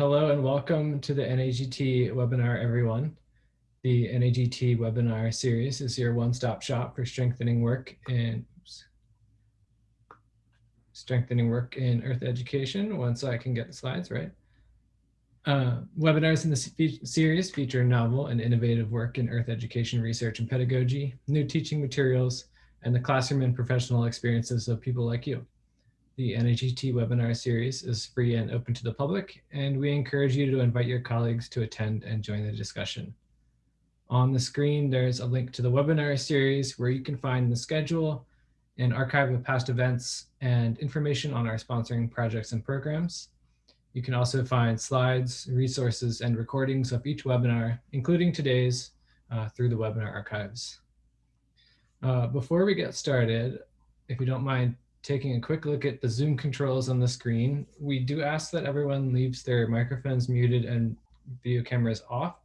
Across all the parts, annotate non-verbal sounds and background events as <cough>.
hello and welcome to the NAGT webinar, everyone. The NAGT webinar series is your one-stop shop for strengthening work in oops, strengthening work in Earth education. Once I can get the slides right. Uh, webinars in the series feature novel and innovative work in Earth education research and pedagogy, new teaching materials, and the classroom and professional experiences of people like you. The NAGT webinar series is free and open to the public, and we encourage you to invite your colleagues to attend and join the discussion. On the screen, there's a link to the webinar series where you can find the schedule, an archive of past events, and information on our sponsoring projects and programs. You can also find slides, resources, and recordings of each webinar, including today's, uh, through the webinar archives. Uh, before we get started, if you don't mind taking a quick look at the Zoom controls on the screen, we do ask that everyone leaves their microphones muted and video cameras off.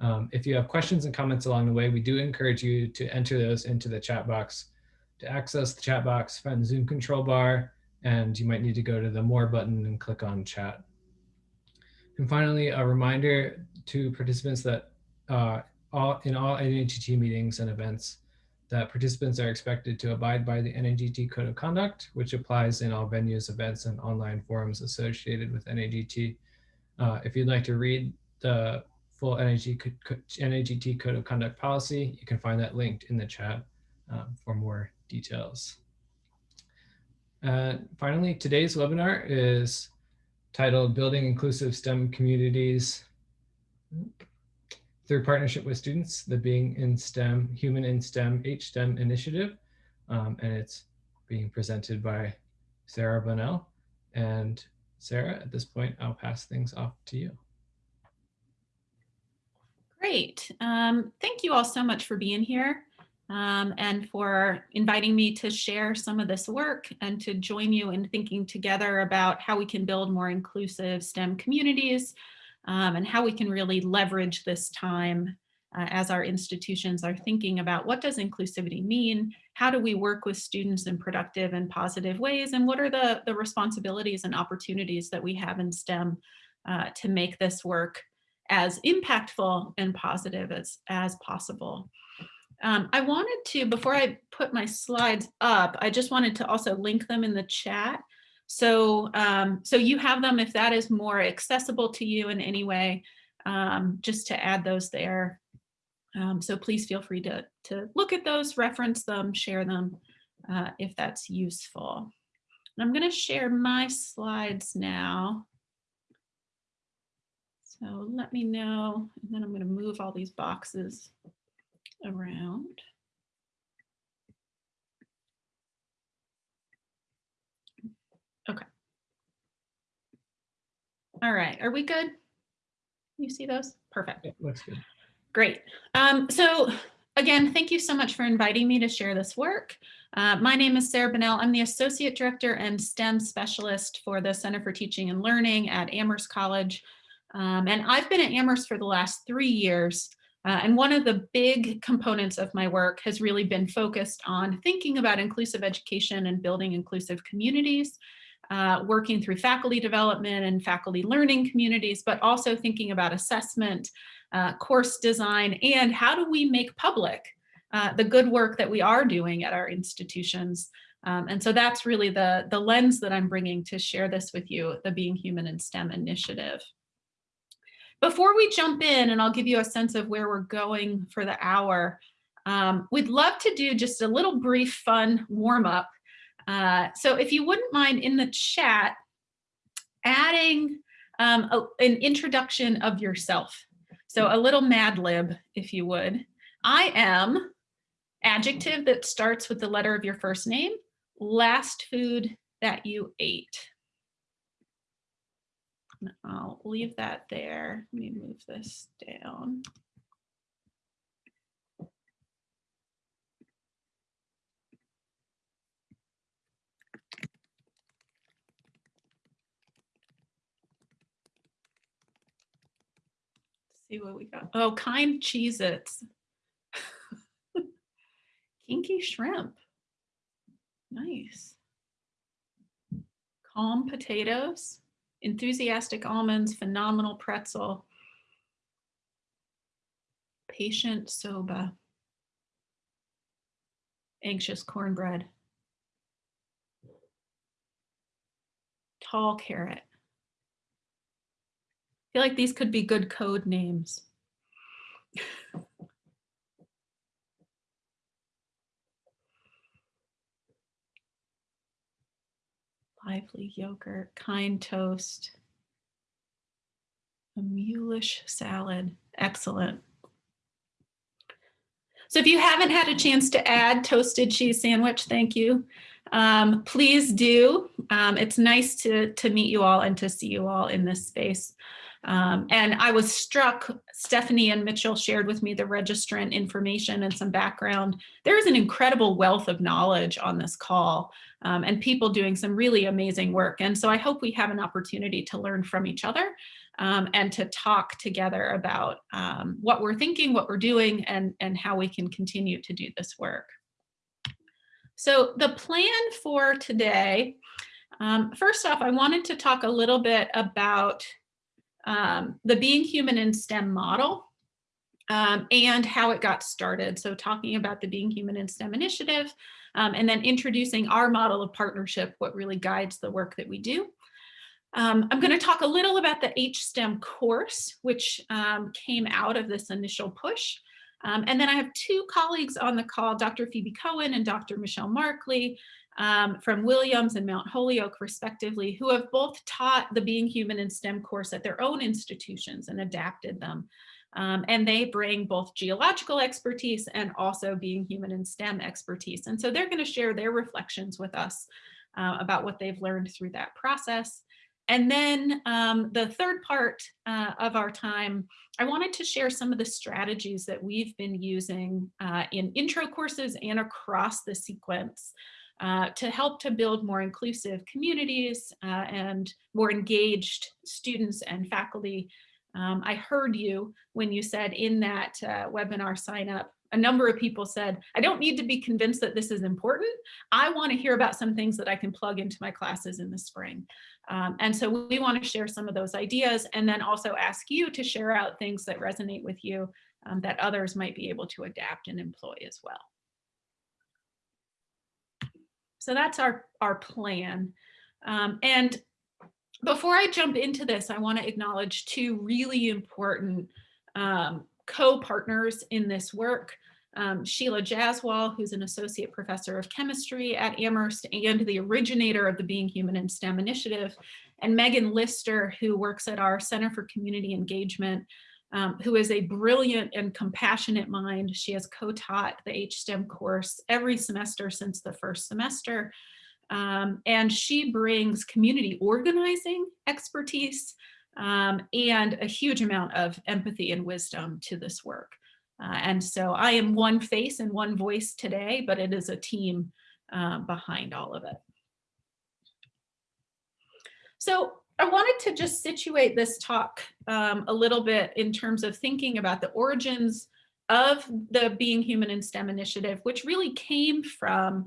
Um, if you have questions and comments along the way, we do encourage you to enter those into the chat box. To access the chat box, find the Zoom control bar, and you might need to go to the More button and click on Chat. And finally, a reminder to participants that uh, all, in all NAGT meetings and events, that participants are expected to abide by the NAGT Code of Conduct, which applies in all venues, events, and online forums associated with NAGT. Uh, if you'd like to read the full NAGT Code of Conduct policy, you can find that linked in the chat um, for more details. Finally, today's webinar is titled Building Inclusive STEM Communities through partnership with students, the Being in STEM, Human in STEM, HSTEM initiative. Um, and it's being presented by Sarah Bunnell. And Sarah, at this point, I'll pass things off to you. Great. Um, thank you all so much for being here um, and for inviting me to share some of this work and to join you in thinking together about how we can build more inclusive STEM communities um, and how we can really leverage this time uh, as our institutions are thinking about what does inclusivity mean? How do we work with students in productive and positive ways? And what are the, the responsibilities and opportunities that we have in STEM uh, to make this work as impactful and positive as, as possible? Um, I wanted to, before I put my slides up, I just wanted to also link them in the chat. So, um, so you have them if that is more accessible to you in any way, um, just to add those there. Um, so please feel free to, to look at those, reference them, share them uh, if that's useful. And I'm going to share my slides now. So let me know, and then I'm going to move all these boxes around. Okay. All right, are we good? You see those? Perfect. Yeah, looks good. Great. Um, so again, thank you so much for inviting me to share this work. Uh, my name is Sarah Bunnell. I'm the Associate Director and STEM Specialist for the Center for Teaching and Learning at Amherst College. Um, and I've been at Amherst for the last three years. Uh, and one of the big components of my work has really been focused on thinking about inclusive education and building inclusive communities uh, working through faculty development and faculty learning communities, but also thinking about assessment, uh, course design, and how do we make public uh, the good work that we are doing at our institutions. Um, and so that's really the, the lens that I'm bringing to share this with you, the Being Human in STEM initiative. Before we jump in, and I'll give you a sense of where we're going for the hour, um, we'd love to do just a little brief fun warm up uh, so if you wouldn't mind in the chat, adding um, a, an introduction of yourself. So a little Mad Lib, if you would. I am adjective that starts with the letter of your first name, last food that you ate. I'll leave that there. Let me move this down. See what we got. Oh, kind Cheez-Its. <laughs> Kinky shrimp. Nice. Calm potatoes. enthusiastic almonds, phenomenal pretzel, patient soba, anxious cornbread, tall carrot. I feel like these could be good code names. <laughs> lively yogurt, kind toast, a mulish salad. Excellent. So if you haven't had a chance to add toasted cheese sandwich, thank you. Um, please do. Um, it's nice to, to meet you all and to see you all in this space. Um, and I was struck, Stephanie and Mitchell shared with me the registrant information and some background. There is an incredible wealth of knowledge on this call um, and people doing some really amazing work. And so I hope we have an opportunity to learn from each other um, and to talk together about um, what we're thinking, what we're doing, and, and how we can continue to do this work. So the plan for today, um, first off, I wanted to talk a little bit about um, the Being Human in STEM model um, and how it got started. So talking about the Being Human in STEM initiative, um, and then introducing our model of partnership, what really guides the work that we do. Um, I'm going to talk a little about the HSTEM course, which um, came out of this initial push. Um, and then I have two colleagues on the call, Dr. Phoebe Cohen and Dr. Michelle Markley, um, from Williams and Mount Holyoke respectively, who have both taught the Being Human in STEM course at their own institutions and adapted them. Um, and they bring both geological expertise and also being human in STEM expertise. And so they're gonna share their reflections with us uh, about what they've learned through that process. And then um, the third part uh, of our time, I wanted to share some of the strategies that we've been using uh, in intro courses and across the sequence uh, to help to build more inclusive communities uh, and more engaged students and faculty. Um, I heard you when you said in that uh, webinar sign up, a number of people said, I don't need to be convinced that this is important. I want to hear about some things that I can plug into my classes in the spring. Um, and so we want to share some of those ideas and then also ask you to share out things that resonate with you um, that others might be able to adapt and employ as well. So that's our, our plan. Um, and before I jump into this, I want to acknowledge two really important um, co-partners in this work. Um, Sheila Jaswal, who's an associate professor of chemistry at Amherst and the originator of the Being Human in STEM initiative, and Megan Lister, who works at our Center for Community Engagement, um, who is a brilliant and compassionate mind. She has co-taught the HSTEM course every semester since the first semester. Um, and she brings community organizing expertise um, and a huge amount of empathy and wisdom to this work. Uh, and so I am one face and one voice today, but it is a team uh, behind all of it. So I wanted to just situate this talk um, a little bit in terms of thinking about the origins of the Being Human in STEM initiative, which really came from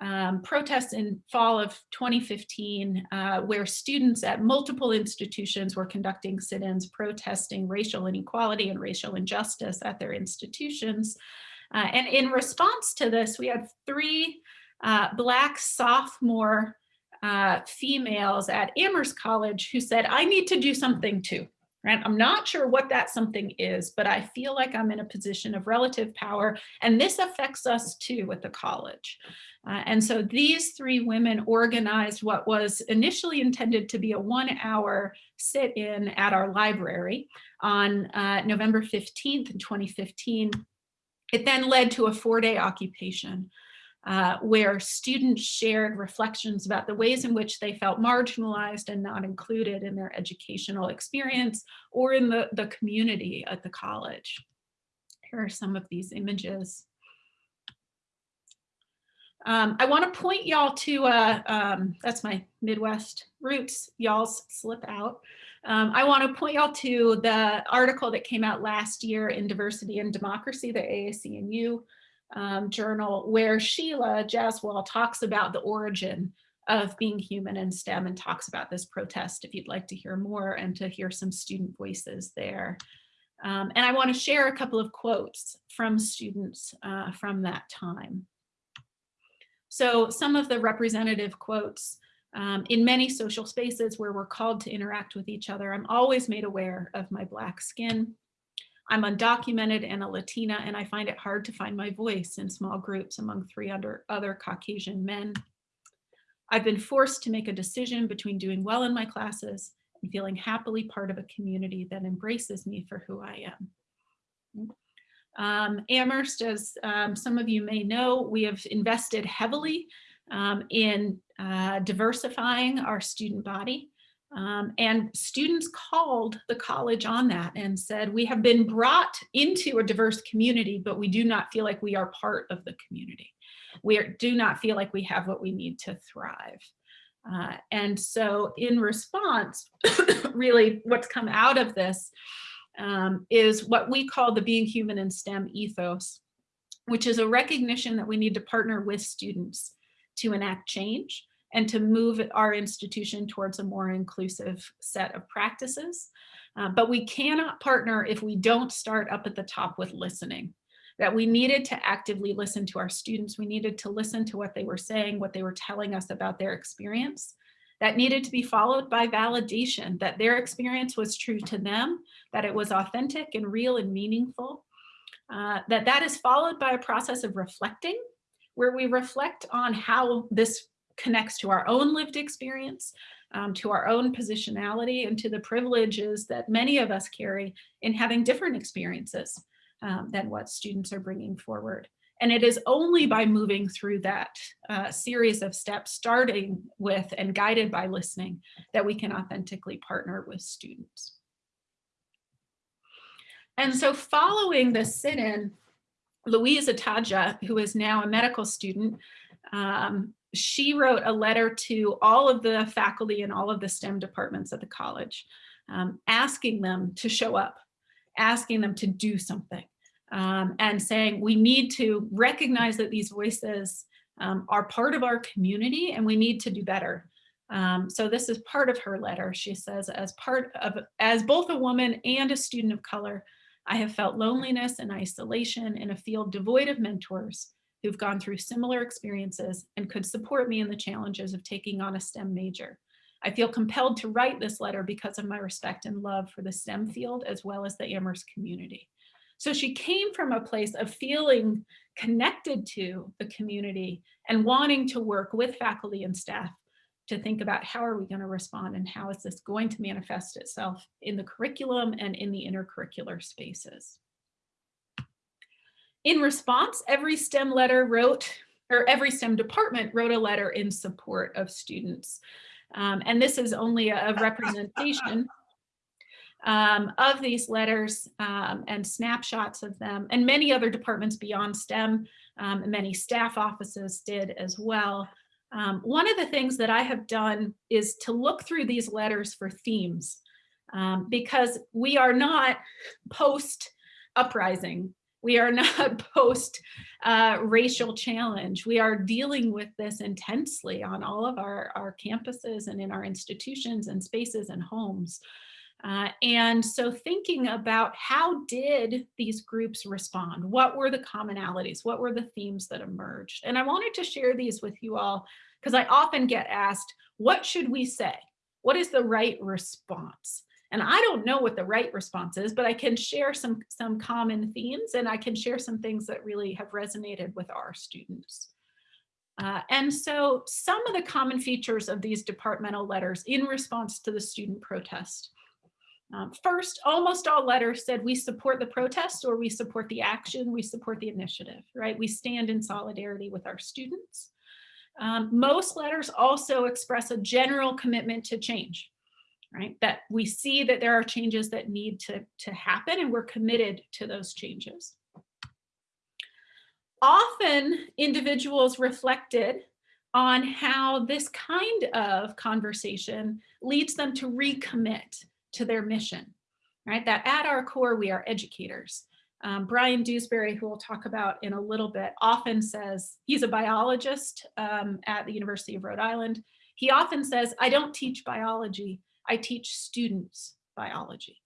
um, protests in fall of 2015, uh, where students at multiple institutions were conducting sit-ins protesting racial inequality and racial injustice at their institutions. Uh, and in response to this, we had three uh, Black sophomore uh, females at Amherst College who said, I need to do something too. Right? I'm not sure what that something is, but I feel like I'm in a position of relative power and this affects us too at the college. Uh, and so these three women organized what was initially intended to be a one hour sit-in at our library on uh, November 15th, 2015. It then led to a four day occupation uh, where students shared reflections about the ways in which they felt marginalized and not included in their educational experience or in the, the community at the college. Here are some of these images. Um, I want to point y'all to, uh, um, that's my Midwest roots, y'all's slip out. Um, I want to point y'all to the article that came out last year in Diversity and Democracy, the AAC&U um, journal where Sheila Jaswal talks about the origin of being human in STEM and talks about this protest if you'd like to hear more and to hear some student voices there. Um, and I want to share a couple of quotes from students uh, from that time. So some of the representative quotes um, in many social spaces where we're called to interact with each other, I'm always made aware of my black skin. I'm undocumented and a Latina, and I find it hard to find my voice in small groups among three other, other Caucasian men. I've been forced to make a decision between doing well in my classes and feeling happily part of a community that embraces me for who I am. Um, Amherst, as um, some of you may know, we have invested heavily um, in uh, diversifying our student body. Um, and students called the college on that and said, we have been brought into a diverse community, but we do not feel like we are part of the community. We are, do not feel like we have what we need to thrive. Uh, and so in response, <coughs> really what's come out of this um, is what we call the being human in STEM ethos, which is a recognition that we need to partner with students to enact change and to move our institution towards a more inclusive set of practices. Uh, but we cannot partner if we don't start up at the top with listening that we needed to actively listen to our students. We needed to listen to what they were saying, what they were telling us about their experience. That needed to be followed by validation that their experience was true to them, that it was authentic and real and meaningful. Uh, that that is followed by a process of reflecting where we reflect on how this connects to our own lived experience, um, to our own positionality and to the privileges that many of us carry in having different experiences um, than what students are bringing forward. And it is only by moving through that uh, series of steps, starting with and guided by listening, that we can authentically partner with students. And so following the sit-in, Louise Ataja, who is now a medical student, um, she wrote a letter to all of the faculty and all of the STEM departments at the college, um, asking them to show up, asking them to do something, um, and saying we need to recognize that these voices um, are part of our community and we need to do better. Um, so this is part of her letter. She says, as part of, as both a woman and a student of color, I have felt loneliness and isolation in a field devoid of mentors who've gone through similar experiences and could support me in the challenges of taking on a STEM major. I feel compelled to write this letter because of my respect and love for the STEM field as well as the Amherst community. So she came from a place of feeling connected to the community and wanting to work with faculty and staff to think about how are we going to respond and how is this going to manifest itself in the curriculum and in the intercurricular spaces. In response, every STEM letter wrote, or every STEM department wrote a letter in support of students. Um, and this is only a representation um, of these letters um, and snapshots of them and many other departments beyond STEM, um, many staff offices did as well. Um, one of the things that I have done is to look through these letters for themes um, because we are not post uprising. We are not <laughs> post uh, racial challenge. We are dealing with this intensely on all of our, our campuses and in our institutions and spaces and homes. Uh, and so thinking about how did these groups respond? What were the commonalities? What were the themes that emerged? And I wanted to share these with you all because I often get asked, what should we say? What is the right response? And I don't know what the right response is, but I can share some, some common themes and I can share some things that really have resonated with our students. Uh, and so some of the common features of these departmental letters in response to the student protest um, first, almost all letters said we support the protest or we support the action, we support the initiative, right? We stand in solidarity with our students. Um, most letters also express a general commitment to change, right? That we see that there are changes that need to, to happen and we're committed to those changes. Often individuals reflected on how this kind of conversation leads them to recommit to their mission, right? That at our core, we are educators. Um, Brian Dewsbury, who we'll talk about in a little bit, often says he's a biologist um, at the University of Rhode Island. He often says, I don't teach biology, I teach students biology,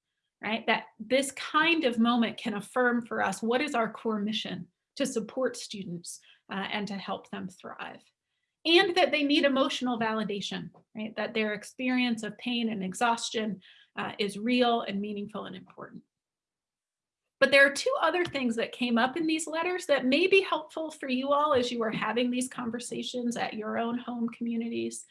right? That this kind of moment can affirm for us what is our core mission to support students uh, and to help them thrive. And that they need emotional validation, right? That their experience of pain and exhaustion uh, is real and meaningful and important. But there are two other things that came up in these letters that may be helpful for you all as you are having these conversations at your own home communities.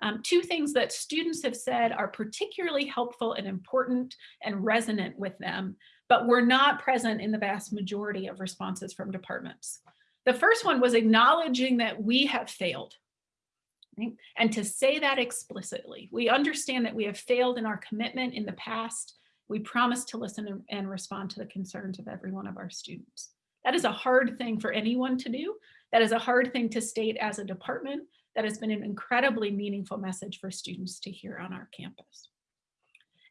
Um, two things that students have said are particularly helpful and important and resonant with them, but were not present in the vast majority of responses from departments. The first one was acknowledging that we have failed. Right? And to say that explicitly, we understand that we have failed in our commitment in the past we promise to listen and respond to the concerns of every one of our students. That is a hard thing for anyone to do. That is a hard thing to state as a department. That has been an incredibly meaningful message for students to hear on our campus.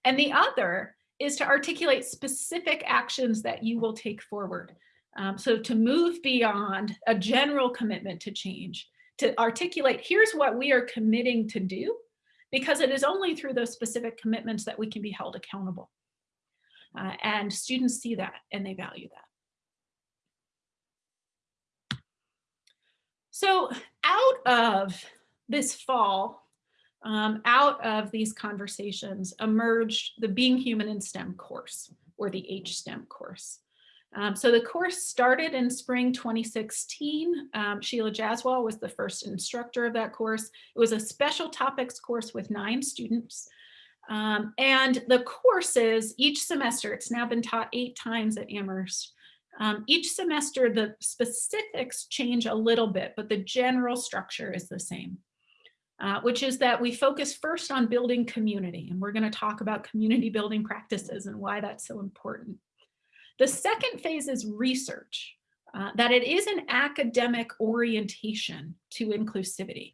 And the other is to articulate specific actions that you will take forward. Um, so to move beyond a general commitment to change, to articulate, here's what we are committing to do, because it is only through those specific commitments that we can be held accountable. Uh, and students see that and they value that. So out of this fall, um, out of these conversations emerged the Being Human in STEM course or the HSTEM course. Um, so the course started in spring 2016. Um, Sheila Jaswal was the first instructor of that course. It was a special topics course with nine students. Um, and the courses each semester, it's now been taught eight times at Amherst. Um, each semester, the specifics change a little bit, but the general structure is the same, uh, which is that we focus first on building community. And we're going to talk about community building practices and why that's so important. The second phase is research, uh, that it is an academic orientation to inclusivity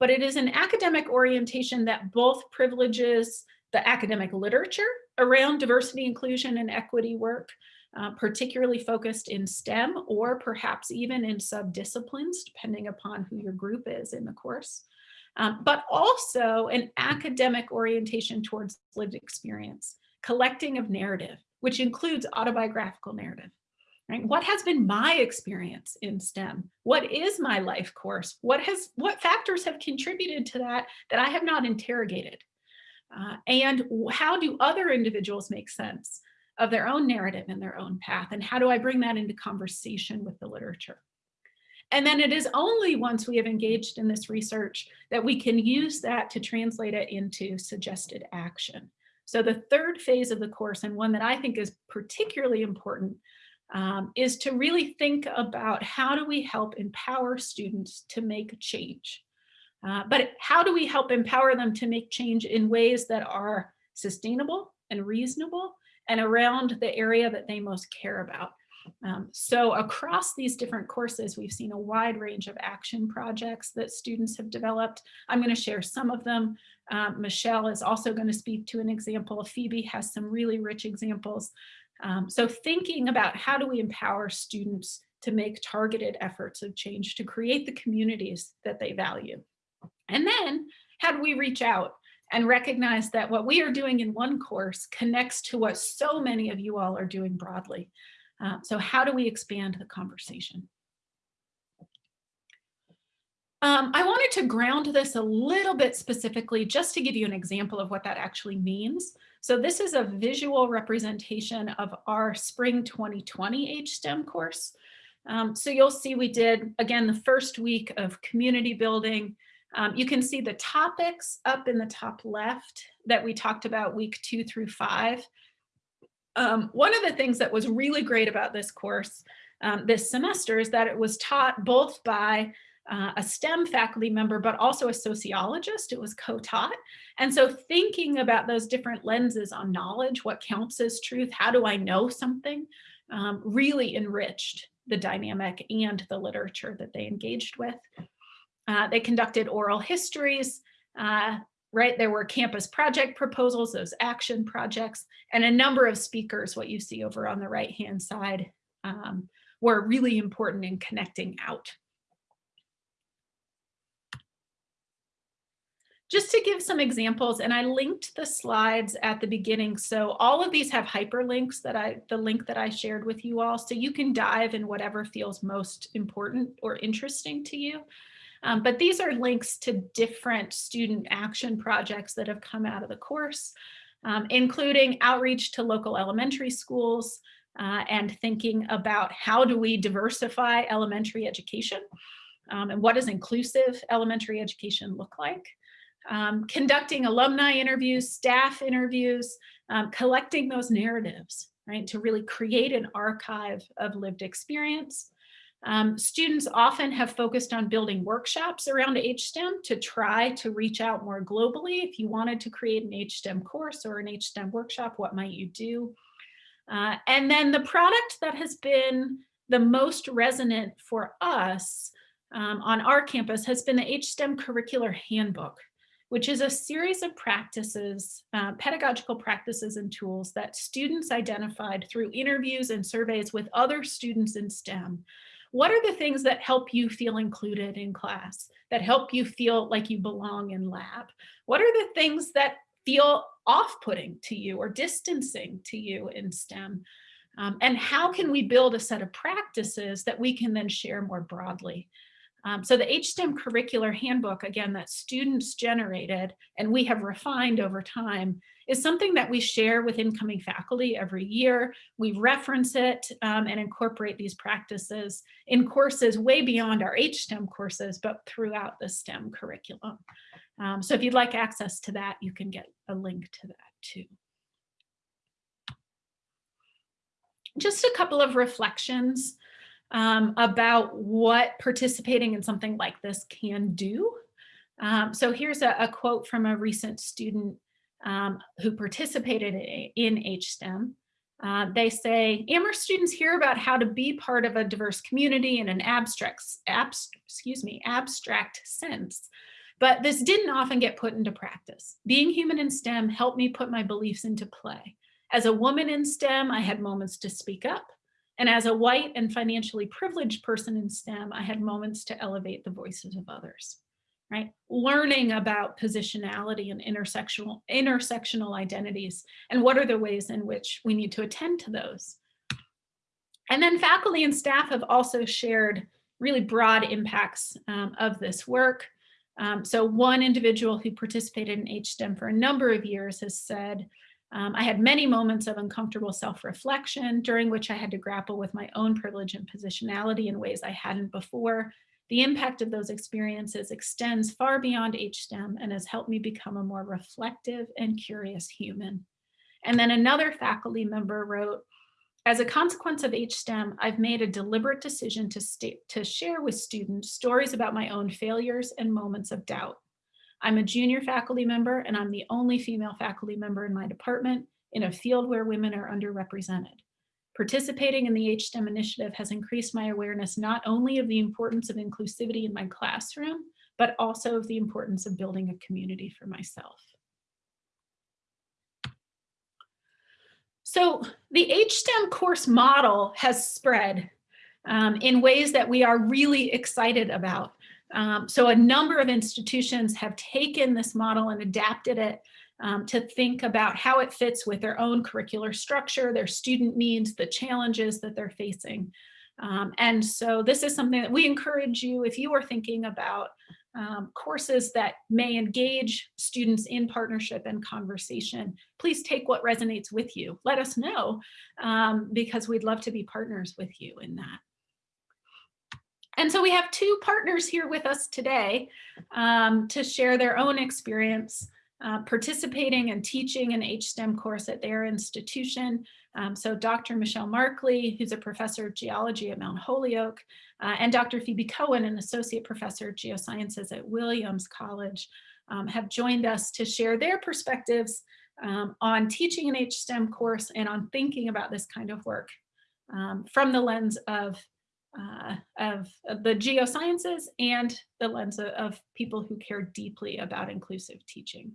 but it is an academic orientation that both privileges the academic literature around diversity, inclusion, and equity work, uh, particularly focused in STEM or perhaps even in subdisciplines, depending upon who your group is in the course. Um, but also an academic orientation towards lived experience, collecting of narrative, which includes autobiographical narrative. Right? What has been my experience in STEM? What is my life course? What has what factors have contributed to that that I have not interrogated? Uh, and how do other individuals make sense of their own narrative and their own path? And how do I bring that into conversation with the literature? And then it is only once we have engaged in this research that we can use that to translate it into suggested action. So the third phase of the course, and one that I think is particularly important, um, is to really think about how do we help empower students to make change. Uh, but how do we help empower them to make change in ways that are sustainable and reasonable and around the area that they most care about? Um, so across these different courses, we've seen a wide range of action projects that students have developed. I'm going to share some of them. Um, Michelle is also going to speak to an example. Phoebe has some really rich examples. Um, so thinking about how do we empower students to make targeted efforts of change to create the communities that they value. And then how do we reach out and recognize that what we are doing in one course connects to what so many of you all are doing broadly. Uh, so how do we expand the conversation? Um, I wanted to ground this a little bit specifically just to give you an example of what that actually means. So this is a visual representation of our spring 2020 HSTEM course. Um, so you'll see we did, again, the first week of community building, um, you can see the topics up in the top left that we talked about week two through five. Um, one of the things that was really great about this course um, this semester is that it was taught both by uh, a STEM faculty member, but also a sociologist. It was co-taught. And so thinking about those different lenses on knowledge, what counts as truth, how do I know something, um, really enriched the dynamic and the literature that they engaged with. Uh, they conducted oral histories, uh, right? There were campus project proposals, those action projects, and a number of speakers, what you see over on the right-hand side, um, were really important in connecting out. just to give some examples, and I linked the slides at the beginning. So all of these have hyperlinks that I, the link that I shared with you all. So you can dive in whatever feels most important or interesting to you. Um, but these are links to different student action projects that have come out of the course, um, including outreach to local elementary schools uh, and thinking about how do we diversify elementary education um, and what does inclusive elementary education look like um, conducting alumni interviews, staff interviews, um, collecting those narratives, right, to really create an archive of lived experience. Um, students often have focused on building workshops around HSTEM to try to reach out more globally. If you wanted to create an HSTEM course or an HSTEM workshop, what might you do? Uh, and then the product that has been the most resonant for us um, on our campus has been the HSTEM Curricular Handbook which is a series of practices, uh, pedagogical practices and tools that students identified through interviews and surveys with other students in STEM. What are the things that help you feel included in class, that help you feel like you belong in lab? What are the things that feel off-putting to you or distancing to you in STEM? Um, and how can we build a set of practices that we can then share more broadly? Um, so the HSTEM curricular handbook, again, that students generated and we have refined over time is something that we share with incoming faculty every year. We reference it um, and incorporate these practices in courses way beyond our HSTEM courses, but throughout the STEM curriculum. Um, so if you'd like access to that, you can get a link to that too. Just a couple of reflections um, about what participating in something like this can do. Um, so here's a, a, quote from a recent student um, who participated in HSTEM. Uh, they say, Amherst students hear about how to be part of a diverse community in an abstract, abs excuse me, abstract sense, but this didn't often get put into practice. Being human in STEM helped me put my beliefs into play. As a woman in STEM, I had moments to speak up, and as a white and financially privileged person in STEM, I had moments to elevate the voices of others, right? Learning about positionality and intersectional, intersectional identities and what are the ways in which we need to attend to those. And then faculty and staff have also shared really broad impacts um, of this work. Um, so one individual who participated in HSTEM for a number of years has said, um, I had many moments of uncomfortable self-reflection during which I had to grapple with my own privilege and positionality in ways I hadn't before. The impact of those experiences extends far beyond HSTEM and has helped me become a more reflective and curious human. And then another faculty member wrote, as a consequence of HSTEM, I've made a deliberate decision to, to share with students stories about my own failures and moments of doubt. I'm a junior faculty member and I'm the only female faculty member in my department in a field where women are underrepresented. Participating in the HSTEM initiative has increased my awareness not only of the importance of inclusivity in my classroom, but also of the importance of building a community for myself. So the HSTEM course model has spread um, in ways that we are really excited about. Um, so a number of institutions have taken this model and adapted it um, to think about how it fits with their own curricular structure, their student needs, the challenges that they're facing. Um, and so this is something that we encourage you if you are thinking about um, courses that may engage students in partnership and conversation, please take what resonates with you. Let us know um, because we'd love to be partners with you in that. And so we have two partners here with us today um, to share their own experience uh, participating and teaching an HSTEM course at their institution. Um, so Dr. Michelle Markley, who's a professor of geology at Mount Holyoke, uh, and Dr. Phoebe Cohen, an associate professor of geosciences at Williams College, um, have joined us to share their perspectives um, on teaching an HSTEM course and on thinking about this kind of work um, from the lens of uh, of, the geosciences and the lens of, of people who care deeply about inclusive teaching.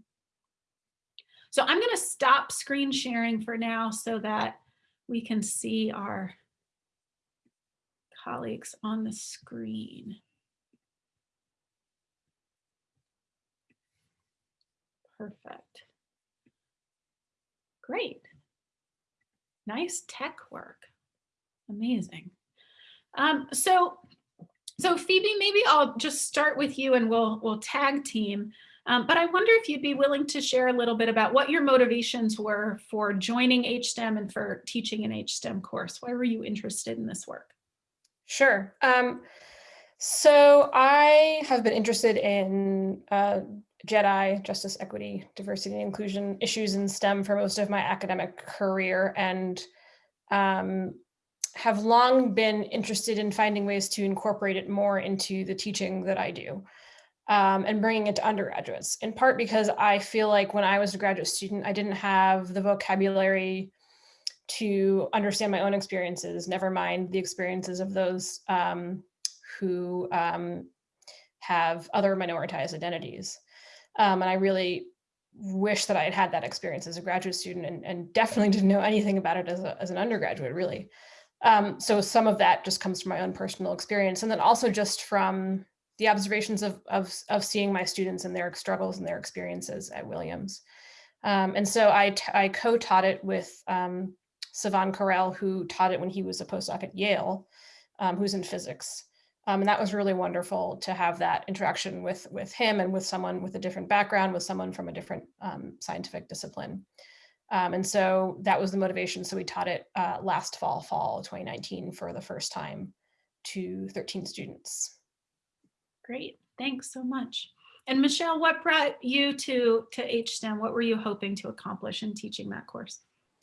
So I'm going to stop screen sharing for now so that we can see our colleagues on the screen. Perfect. Great. Nice tech work. Amazing. Um, so, so Phoebe, maybe I'll just start with you and we'll we'll tag team. Um, but I wonder if you'd be willing to share a little bit about what your motivations were for joining HSTEM and for teaching an HSTEM course. Why were you interested in this work? Sure. Um, so I have been interested in uh, JEDI, justice, equity, diversity, and inclusion issues in STEM for most of my academic career and um, have long been interested in finding ways to incorporate it more into the teaching that I do um, and bringing it to undergraduates, in part because I feel like when I was a graduate student, I didn't have the vocabulary to understand my own experiences, never mind the experiences of those um, who um, have other minoritized identities. Um, and I really wish that I had had that experience as a graduate student and, and definitely didn't know anything about it as, a, as an undergraduate, really. Um, so some of that just comes from my own personal experience. And then also just from the observations of, of, of seeing my students and their struggles and their experiences at Williams. Um, and so I, I co-taught it with um, Savan Kharel, who taught it when he was a postdoc at Yale, um, who's in physics. Um, and that was really wonderful to have that interaction with, with him and with someone with a different background, with someone from a different um, scientific discipline. Um, and so that was the motivation. So we taught it uh, last fall, fall 2019 for the first time to 13 students. Great, thanks so much. And Michelle, what brought you to, to HSTEM? What were you hoping to accomplish in teaching that course?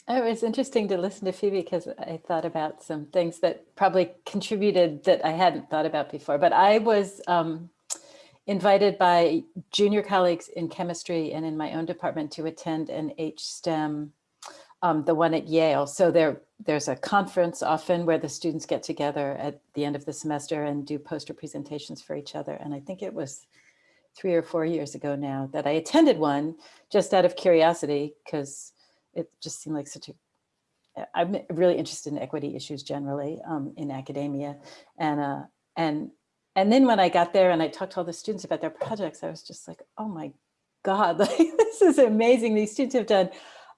Oh, it was interesting to listen to Phoebe because I thought about some things that probably contributed that I hadn't thought about before. But I was um, invited by junior colleagues in chemistry and in my own department to attend an HSTEM, um, the one at Yale. So there, there's a conference often where the students get together at the end of the semester and do poster presentations for each other. And I think it was three or four years ago now that I attended one just out of curiosity because it just seemed like such a I'm really interested in equity issues generally um, in academia. And, uh, and, and then when I got there and I talked to all the students about their projects, I was just like, oh my God, <laughs> like, this is amazing. These students have done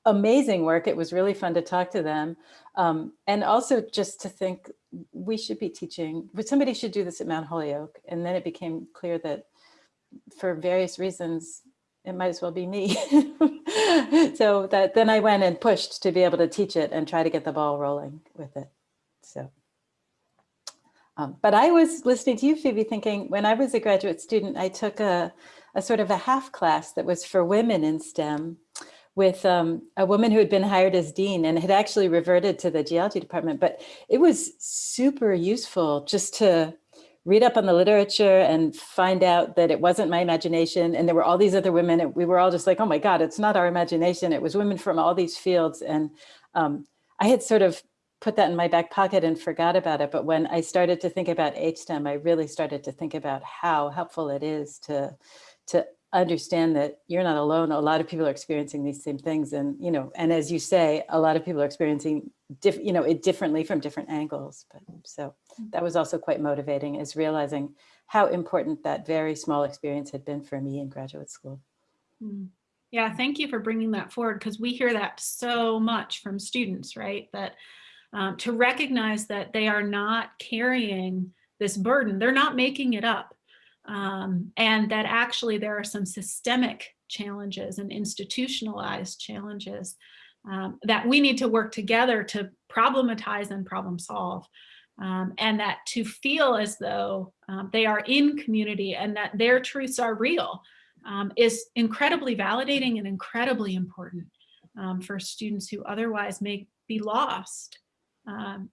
amazing work. It was really fun to talk to them. Um, and also just to think we should be teaching, but somebody should do this at Mount Holyoke. And then it became clear that for various reasons, it might as well be me. <laughs> so that then I went and pushed to be able to teach it and try to get the ball rolling with it. So, um, but I was listening to you, Phoebe, thinking when I was a graduate student, I took a, a sort of a half class that was for women in STEM with um, a woman who had been hired as dean and had actually reverted to the geology department. But it was super useful just to read up on the literature and find out that it wasn't my imagination. And there were all these other women and we were all just like, oh my God, it's not our imagination. It was women from all these fields. And um, I had sort of put that in my back pocket and forgot about it. But when I started to think about HSTEM, I really started to think about how helpful it is to, to understand that you're not alone. A lot of people are experiencing these same things. And, you know, and as you say, a lot of people are experiencing, diff, you know, it differently from different angles. But so mm. that was also quite motivating is realizing how important that very small experience had been for me in graduate school. Mm. Yeah, thank you for bringing that forward because we hear that so much from students, right? That um, to recognize that they are not carrying this burden, they're not making it up um, and that actually there are some systemic challenges and institutionalized challenges um, that we need to work together to problematize and problem solve. Um, and that to feel as though um, they are in community and that their truths are real um, is incredibly validating and incredibly important um, for students who otherwise may be lost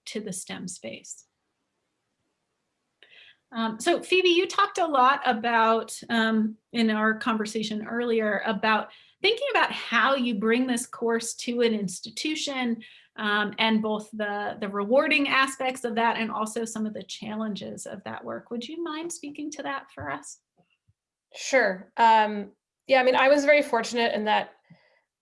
to the STEM space. Um, so Phoebe, you talked a lot about um, in our conversation earlier about thinking about how you bring this course to an institution um, and both the, the rewarding aspects of that and also some of the challenges of that work. Would you mind speaking to that for us? Sure. Um, yeah, I mean, I was very fortunate in that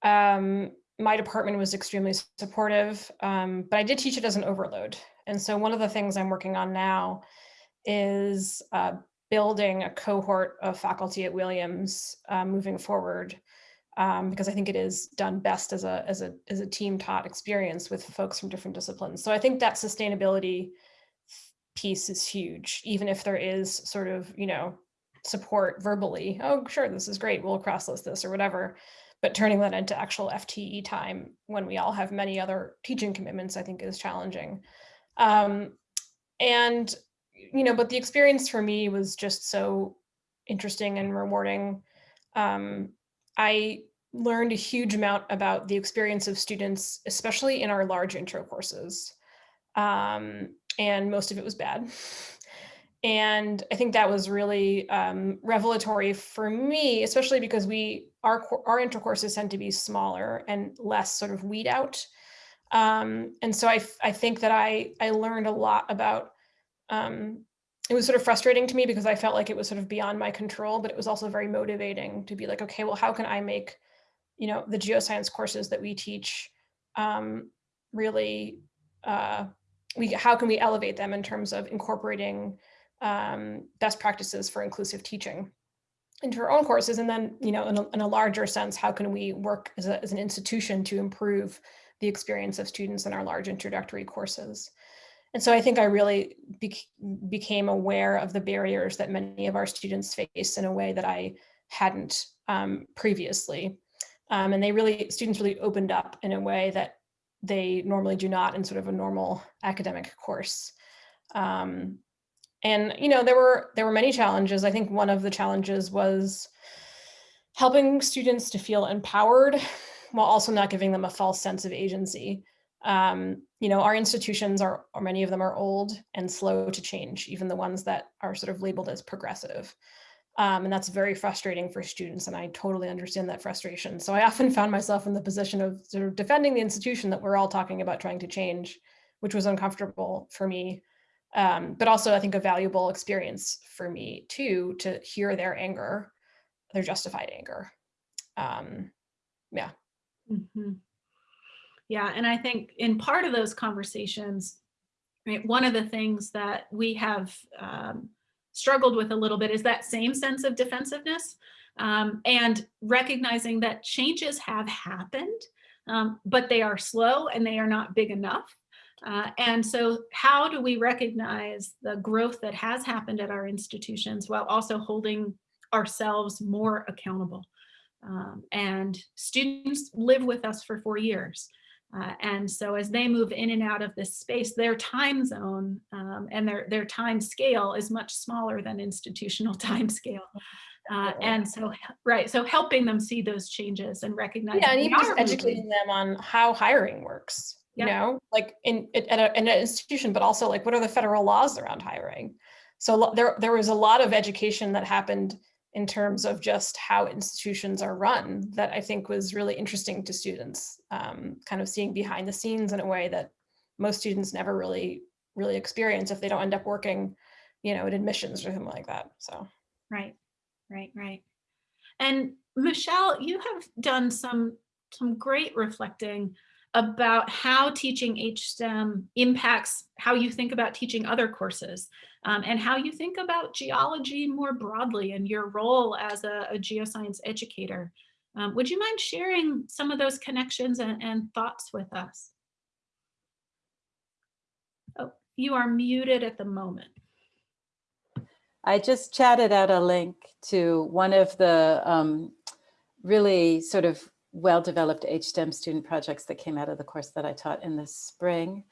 um, my department was extremely supportive, um, but I did teach it as an overload. And so one of the things I'm working on now is uh, building a cohort of faculty at Williams uh, moving forward um, because I think it is done best as a, as a, as a team taught experience with folks from different disciplines. So I think that sustainability piece is huge, even if there is sort of, you know, support verbally. Oh, sure, this is great. We'll cross list this or whatever. But turning that into actual FTE time when we all have many other teaching commitments, I think is challenging. Um, and, you know, but the experience for me was just so interesting and rewarding. Um, I learned a huge amount about the experience of students, especially in our large intro courses. Um, and most of it was bad. And I think that was really um, revelatory for me, especially because we our our intro courses tend to be smaller and less sort of weed out. Um, and so I, I think that I I learned a lot about um, it was sort of frustrating to me because I felt like it was sort of beyond my control, but it was also very motivating to be like, okay, well, how can I make, you know, the geoscience courses that we teach um, really, uh, we how can we elevate them in terms of incorporating um, best practices for inclusive teaching into our own courses, and then, you know, in a, in a larger sense, how can we work as, a, as an institution to improve the experience of students in our large introductory courses. And so I think I really be became aware of the barriers that many of our students face in a way that I hadn't um, previously. Um, and they really, students really opened up in a way that they normally do not in sort of a normal academic course. Um, and, you know, there were, there were many challenges. I think one of the challenges was helping students to feel empowered while also not giving them a false sense of agency. Um, you know, our institutions are, or many of them are old and slow to change, even the ones that are sort of labeled as progressive. Um, and that's very frustrating for students. And I totally understand that frustration. So I often found myself in the position of sort of defending the institution that we're all talking about trying to change, which was uncomfortable for me. Um, but also I think a valuable experience for me too, to hear their anger, their justified anger. Um, yeah. Mm -hmm. Yeah, and I think in part of those conversations, right, one of the things that we have um, struggled with a little bit is that same sense of defensiveness um, and recognizing that changes have happened, um, but they are slow and they are not big enough. Uh, and so how do we recognize the growth that has happened at our institutions while also holding ourselves more accountable? Um, and students live with us for four years. Uh, and so as they move in and out of this space, their time zone um, and their, their time scale is much smaller than institutional <laughs> time scale. Uh, and so, right, so helping them see those changes and recognize. Yeah, and even just educating them on how hiring works, you know, like in, at, a, in an institution, but also like what are the federal laws around hiring? So there, there was a lot of education that happened in terms of just how institutions are run that I think was really interesting to students, um, kind of seeing behind the scenes in a way that most students never really, really experience if they don't end up working, you know, in admissions or something like that, so. Right, right, right. And Michelle, you have done some, some great reflecting about how teaching HSTEM impacts how you think about teaching other courses um, and how you think about geology more broadly and your role as a, a geoscience educator. Um, would you mind sharing some of those connections and, and thoughts with us? Oh, you are muted at the moment. I just chatted out a link to one of the um, really sort of well-developed HSTEM student projects that came out of the course that I taught in the spring.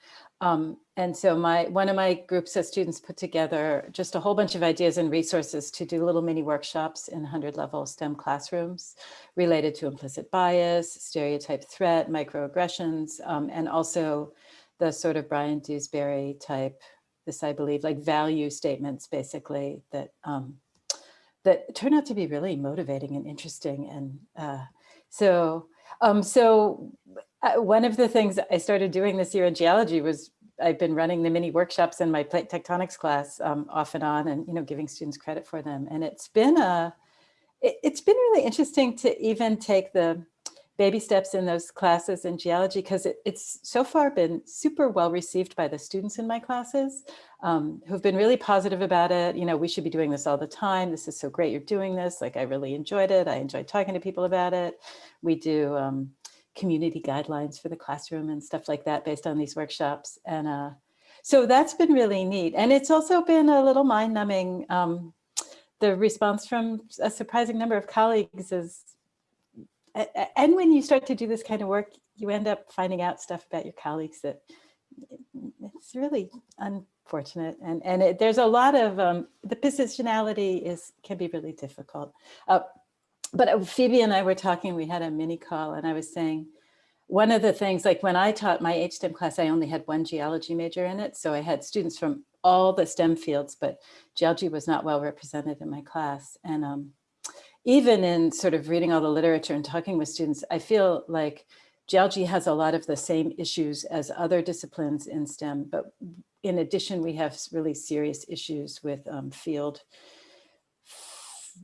Um, and so my one of my groups of students put together just a whole bunch of ideas and resources to do little mini workshops in 100 level STEM classrooms related to implicit bias, stereotype threat, microaggressions, um, and also the sort of Brian Dewsbury type, this I believe, like value statements basically that um, that turn out to be really motivating and interesting and uh, so, um, so uh, one of the things I started doing this year in geology was I've been running the mini workshops in my plate tectonics class um, off and on and, you know, giving students credit for them. And it's been a, it, it's been really interesting to even take the, baby steps in those classes in geology because it, it's so far been super well received by the students in my classes um, who've been really positive about it. You know, we should be doing this all the time. This is so great you're doing this. Like I really enjoyed it. I enjoyed talking to people about it. We do um, community guidelines for the classroom and stuff like that based on these workshops. And uh, so that's been really neat. And it's also been a little mind numbing. Um, the response from a surprising number of colleagues is and when you start to do this kind of work, you end up finding out stuff about your colleagues that it's really unfortunate. And, and it, there's a lot of, um, the positionality is can be really difficult. Uh, but uh, Phoebe and I were talking, we had a mini call and I was saying, one of the things, like when I taught my HSTEM class, I only had one geology major in it. So I had students from all the STEM fields, but geology was not well represented in my class. And um, even in sort of reading all the literature and talking with students, I feel like geology has a lot of the same issues as other disciplines in STEM, but in addition, we have really serious issues with um, field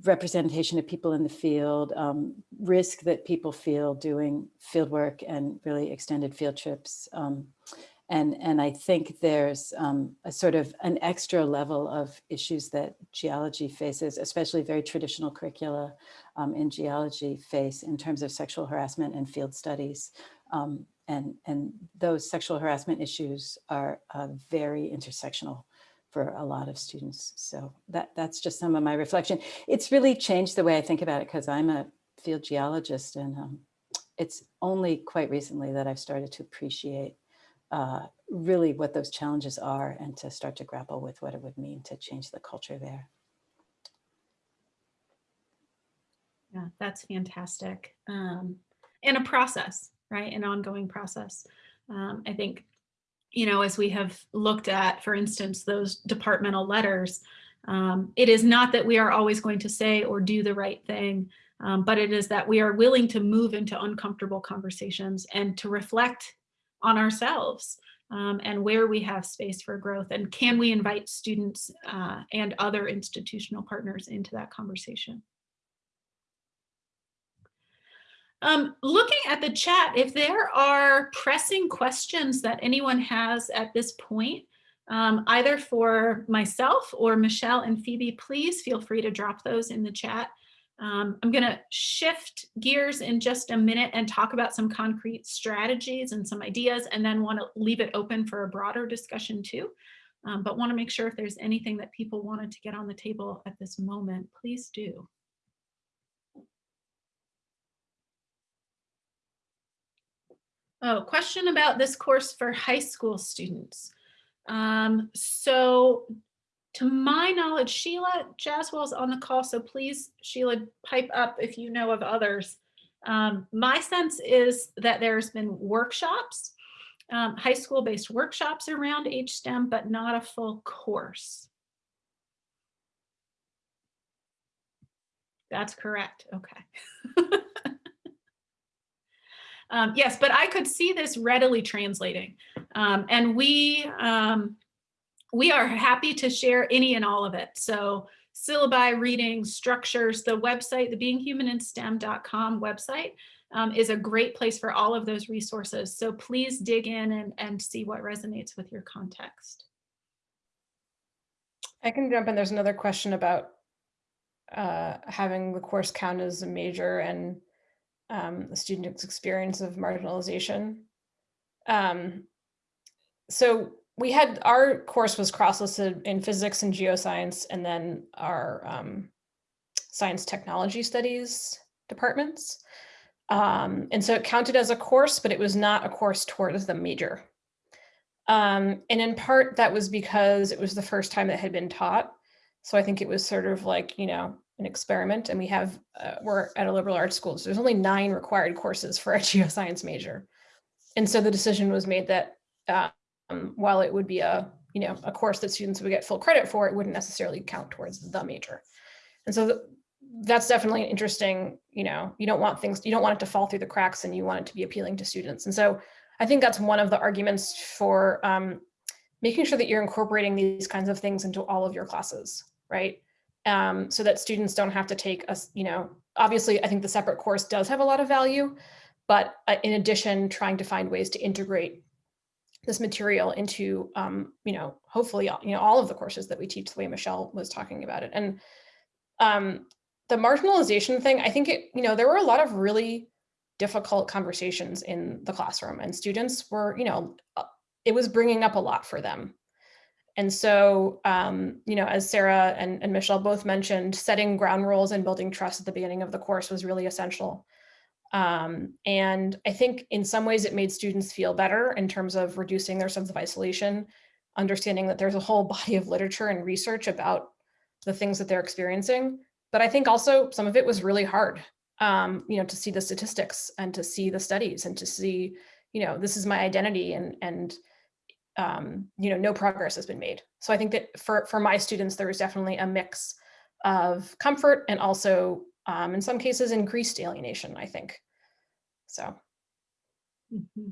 representation of people in the field, um, risk that people feel doing field work and really extended field trips, um, and, and I think there's um, a sort of an extra level of issues that geology faces, especially very traditional curricula um, in geology face in terms of sexual harassment and field studies. Um, and, and those sexual harassment issues are uh, very intersectional for a lot of students. So that, that's just some of my reflection. It's really changed the way I think about it because I'm a field geologist and um, it's only quite recently that I've started to appreciate uh, really what those challenges are and to start to grapple with what it would mean to change the culture there. Yeah, that's fantastic. Um, and a process, right? An ongoing process. Um, I think, you know, as we have looked at, for instance, those departmental letters, um, it is not that we are always going to say or do the right thing, um, but it is that we are willing to move into uncomfortable conversations and to reflect on ourselves um, and where we have space for growth and can we invite students uh, and other institutional partners into that conversation. Um, looking at the chat, if there are pressing questions that anyone has at this point, um, either for myself or Michelle and Phoebe, please feel free to drop those in the chat. Um, I'm going to shift gears in just a minute and talk about some concrete strategies and some ideas, and then want to leave it open for a broader discussion too. Um, but want to make sure if there's anything that people wanted to get on the table at this moment, please do. Oh, question about this course for high school students. Um, so to my knowledge, Sheila Jaswal's on the call, so please, Sheila, pipe up if you know of others. Um, my sense is that there's been workshops, um, high school based workshops around HSTEM, but not a full course. That's correct. Okay. <laughs> um, yes, but I could see this readily translating. Um, and we, um, we are happy to share any and all of it. So syllabi, readings, structures, the website, the beinghumaninSTEM.com website um, is a great place for all of those resources. So please dig in and, and see what resonates with your context. I can jump in. There's another question about uh, having the course count as a major and um, the student's experience of marginalization. Um, so we had our course was cross-listed in physics and geoscience, and then our um, science technology studies departments. Um, and so it counted as a course, but it was not a course towards the major. Um, and in part, that was because it was the first time it had been taught. So I think it was sort of like, you know, an experiment. And we have, uh, we're at a liberal arts school, so there's only nine required courses for a <laughs> geoscience major. And so the decision was made that uh, um, while it would be a you know a course that students would get full credit for, it wouldn't necessarily count towards the major. And so th that's definitely an interesting, you know, you don't want things, you don't want it to fall through the cracks and you want it to be appealing to students. And so I think that's one of the arguments for um, making sure that you're incorporating these kinds of things into all of your classes, right? Um, so that students don't have to take a, you know, obviously I think the separate course does have a lot of value, but uh, in addition, trying to find ways to integrate this material into, um, you know, hopefully, you know, all of the courses that we teach the way Michelle was talking about it. And um, the marginalization thing, I think it, you know, there were a lot of really difficult conversations in the classroom and students were, you know, uh, it was bringing up a lot for them. And so, um, you know, as Sarah and, and Michelle both mentioned, setting ground rules and building trust at the beginning of the course was really essential. Um, and I think in some ways it made students feel better in terms of reducing their sense of isolation, understanding that there's a whole <laughs> body of literature and research about the things that they're experiencing. But I think also some of it was really hard, um, you know, to see the statistics and to see the studies and to see, you know, this is my identity and, and um, you know, no progress has been made. So I think that for, for my students, there was definitely a mix of comfort and also um, in some cases increased alienation, I think. So. Mm -hmm.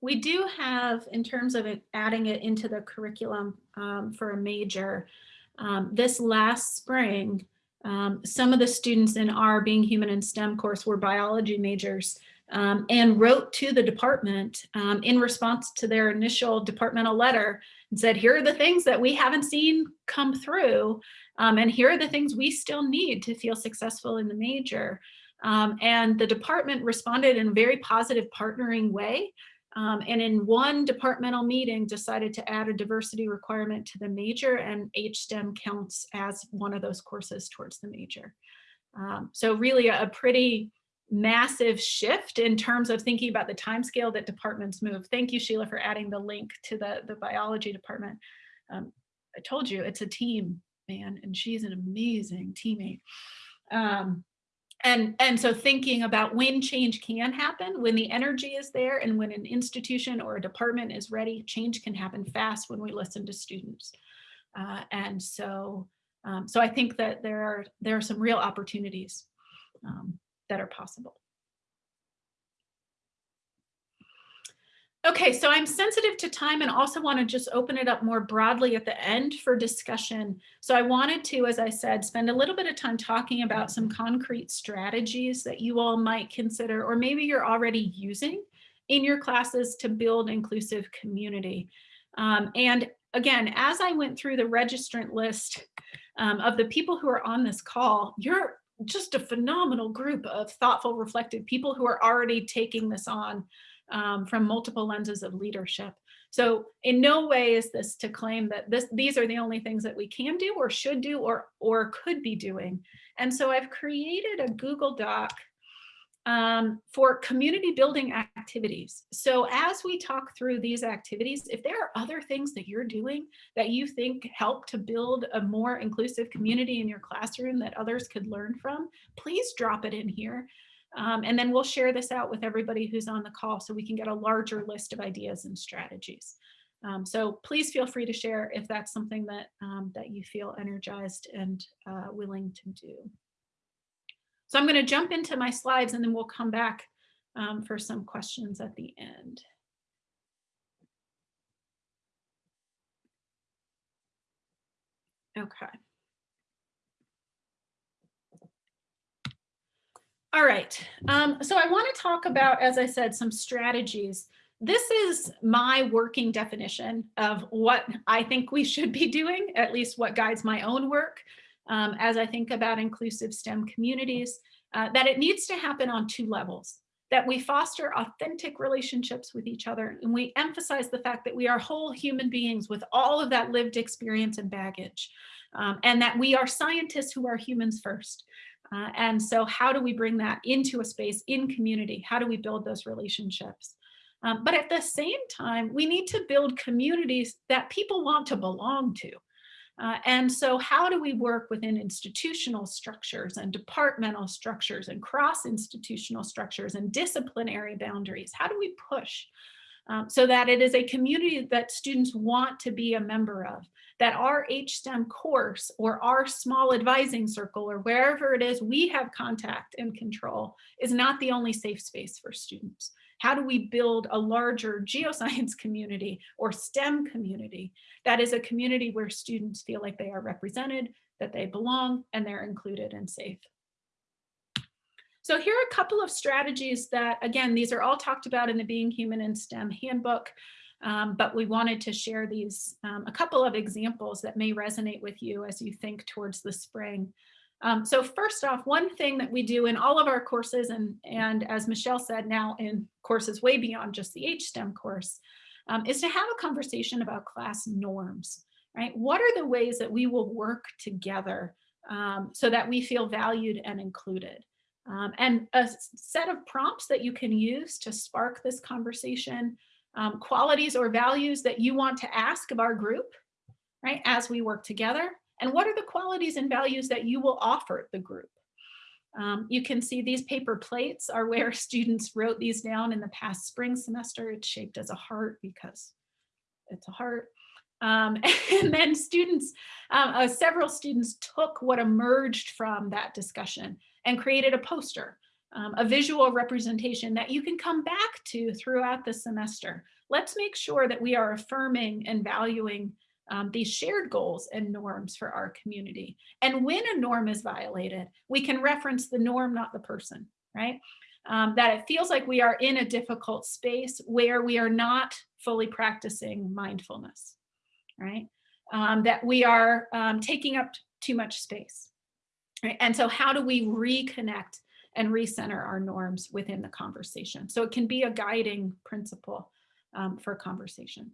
We do have, in terms of adding it into the curriculum um, for a major, um, this last spring, um, some of the students in our Being Human in STEM course were biology majors um, and wrote to the department um, in response to their initial departmental letter and said, here are the things that we haven't seen come through. Um, and here are the things we still need to feel successful in the major. Um, and the department responded in a very positive partnering way. Um, and in one departmental meeting decided to add a diversity requirement to the major and HSTEM counts as one of those courses towards the major. Um, so really a, a pretty massive shift in terms of thinking about the time scale that departments move. Thank you, Sheila, for adding the link to the, the biology department. Um, I told you it's a team, man, and she's an amazing teammate. Um, and, and so thinking about when change can happen, when the energy is there and when an institution or a department is ready, change can happen fast when we listen to students. Uh, and so, um, so I think that there are, there are some real opportunities um, that are possible. Okay, so I'm sensitive to time and also want to just open it up more broadly at the end for discussion. So I wanted to, as I said, spend a little bit of time talking about some concrete strategies that you all might consider, or maybe you're already using in your classes to build inclusive community. Um, and again, as I went through the registrant list um, of the people who are on this call, you're just a phenomenal group of thoughtful, reflective people who are already taking this on um, from multiple lenses of leadership. So in no way is this to claim that this, these are the only things that we can do or should do or, or could be doing. And so I've created a Google Doc um, for community building activities. So as we talk through these activities, if there are other things that you're doing that you think help to build a more inclusive community in your classroom that others could learn from, please drop it in here. Um, and then we'll share this out with everybody who's on the call so we can get a larger list of ideas and strategies. Um, so please feel free to share if that's something that, um, that you feel energized and uh, willing to do. So I'm going to jump into my slides and then we'll come back um, for some questions at the end. Okay. All right, um, so I want to talk about, as I said, some strategies. This is my working definition of what I think we should be doing, at least what guides my own work um, as I think about inclusive STEM communities, uh, that it needs to happen on two levels, that we foster authentic relationships with each other, and we emphasize the fact that we are whole human beings with all of that lived experience and baggage, um, and that we are scientists who are humans first. Uh, and so how do we bring that into a space in community? How do we build those relationships? Um, but at the same time, we need to build communities that people want to belong to. Uh, and so how do we work within institutional structures and departmental structures and cross-institutional structures and disciplinary boundaries? How do we push um, so that it is a community that students want to be a member of, that our HSTEM course or our small advising circle or wherever it is we have contact and control is not the only safe space for students. How do we build a larger <laughs> geoscience community or STEM community that is a community where students feel like they are represented, that they belong, and they're included and safe? So here are a couple of strategies that, again, these are all talked about in the Being Human in STEM handbook, um, but we wanted to share these, um, a couple of examples that may resonate with you as you think towards the spring. Um, so first off, one thing that we do in all of our courses, and, and as Michelle said, now in courses way beyond just the HSTEM course, um, is to have a conversation about class norms, right? What are the ways that we will work together um, so that we feel valued and included? Um, and a set of prompts that you can use to spark this conversation, um, qualities or values that you want to ask of our group, right, as we work together, and what are the qualities and values that you will offer the group. Um, you can see these paper plates are where <laughs> students wrote these down in the past spring semester. It's shaped as a heart because it's a heart. Um, <laughs> and then students, um, uh, several students took what emerged from that discussion and created a poster, um, a visual representation that you can come back to throughout the semester. Let's make sure that we are affirming and valuing um, these shared goals and norms for our community. And when a norm is violated, we can reference the norm, not the person, right? Um, that it feels like we are in a difficult space where we are not fully practicing mindfulness, right? Um, that we are um, taking up too much space. Right? And so how do we reconnect and recenter our norms within the conversation? So it can be a guiding principle um, for conversation.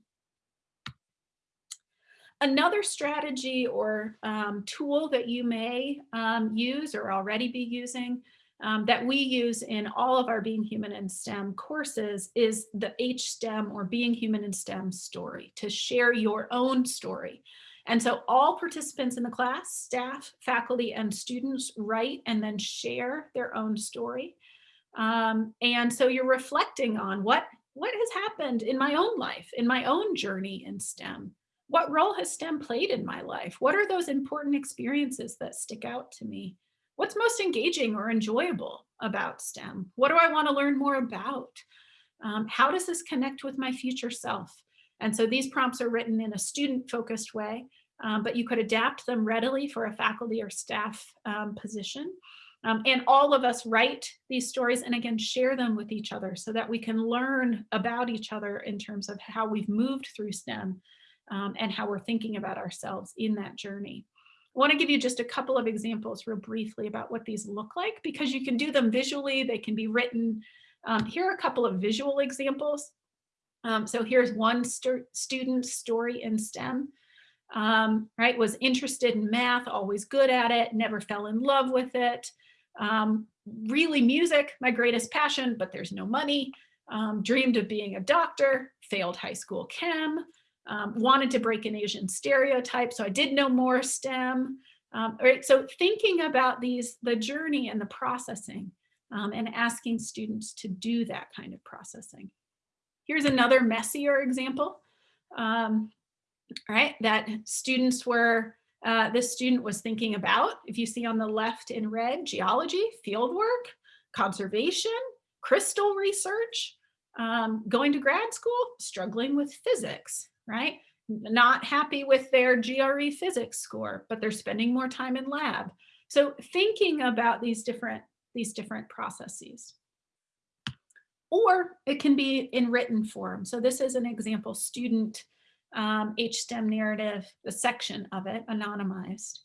Another strategy or um, tool that you may um, use or already be using um, that we use in all of our Being Human in STEM courses is the HSTEM or Being Human in STEM story, to share your own story. And so all participants in the class, staff, faculty, and students write and then share their own story. Um, and so you're reflecting on what, what has happened in my own life, in my own journey in STEM. What role has STEM played in my life? What are those important experiences that stick out to me? What's most engaging or enjoyable about STEM? What do I want to learn more about? Um, how does this connect with my future self? And so these prompts are written in a student focused way, um, but you could adapt them readily for a faculty or staff um, position. Um, and all of us write these stories and again, share them with each other so that we can learn about each other in terms of how we've moved through STEM um, and how we're thinking about ourselves in that journey. I want to give you just a couple of examples real briefly about what these look like because you can do them visually, they can be written. Um, here are a couple of visual examples. Um, so here's one st student story in STEM, um, right? Was interested in math, always good at it, never fell in love with it. Um, really music, my greatest passion, but there's no money. Um, dreamed of being a doctor, failed high school chem, um, wanted to break an Asian stereotype. So I did know more STEM. Um, right, so thinking about these, the journey and the processing um, and asking students to do that kind of processing. Here's another messier example, um, right, that students were, uh, this student was thinking about, if you see on the left in red, geology, fieldwork, conservation, crystal research, um, going to grad school, struggling with physics, right? Not happy with their GRE physics score, but they're spending more time in lab. So thinking about these different, these different processes or it can be in written form. So this is an example student um, HSTEM narrative, the section of it, anonymized,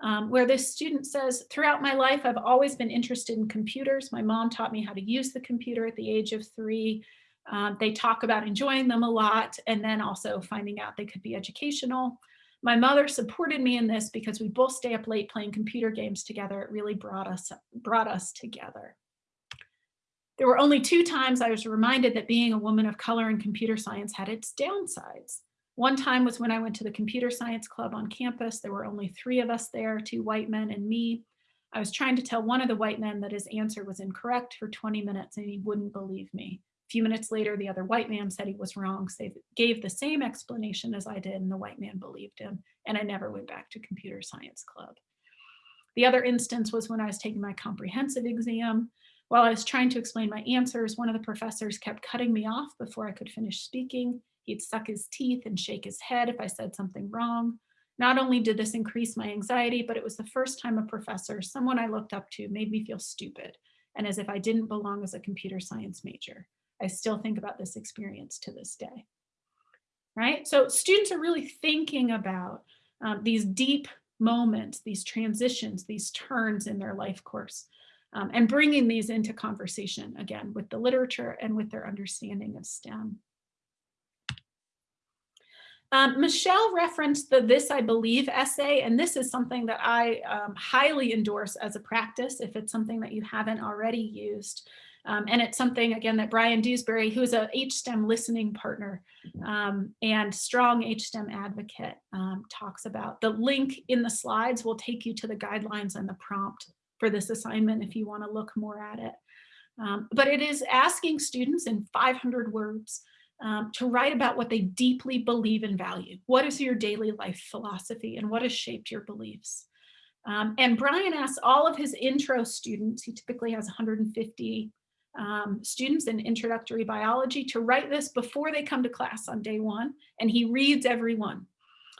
um, where this student says, throughout my life, I've always been interested in computers. My mom taught me how to use the computer at the age of three. Um, they talk about enjoying them a lot and then also finding out they could be educational. My mother supported me in this because we both stay up late playing computer games together. It really brought us, brought us together. There were only two times I was reminded that being a woman of color in computer science had its downsides. One time was when I went to the computer science club on campus. There were only three of us there, two white men and me. I was trying to tell one of the white men that his answer was incorrect for 20 minutes and he wouldn't believe me. Few minutes later, the other white man said he was wrong, so gave the same explanation as I did and the white man believed him. And I never went back to computer science club. The other instance was when I was taking my comprehensive exam. While I was trying to explain my answers, one of the professors kept cutting me off before I could finish speaking. He'd suck his teeth and shake his head if I said something wrong. Not only did this increase my anxiety, but it was the first time a professor, someone I looked up to, made me feel stupid. and as if I didn't belong as a computer science major. I still think about this experience to this day. Right? So students are really thinking about um, these deep moments, these transitions, these turns in their life course, um, and bringing these into conversation again with the literature and with their understanding of STEM. Um, Michelle referenced the This I Believe essay, and this is something that I um, highly endorse as a practice if it's something that you haven't already used. Um, and it's something, again, that Brian Dewsbury, who's a HSTEM listening partner um, and strong HSTEM advocate, um, talks about. The link in the slides will take you to the guidelines and the prompt for this assignment if you want to look more at it. Um, but it is asking students in 500 words um, to write about what they deeply believe and value. What is your daily life philosophy and what has shaped your beliefs? Um, and Brian asks all of his intro students, he typically has 150 um, students in introductory biology to write this before they come to class on day one, and he reads every one.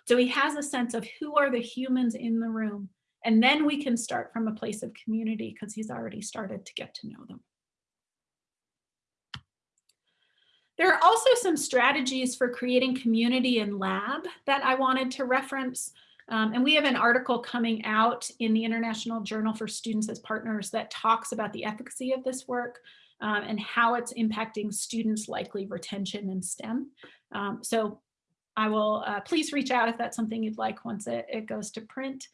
So he has a sense of who are the humans in the room, and then we can start from a place of community because he's already started to get to know them. There are also some strategies for creating community in lab that I wanted to reference. Um, and we have an article coming out in the International Journal for Students as Partners that talks about the efficacy of this work um, and how it's impacting students' likely retention in STEM. Um, so I will uh, please reach out if that's something you'd like once it, it goes to print.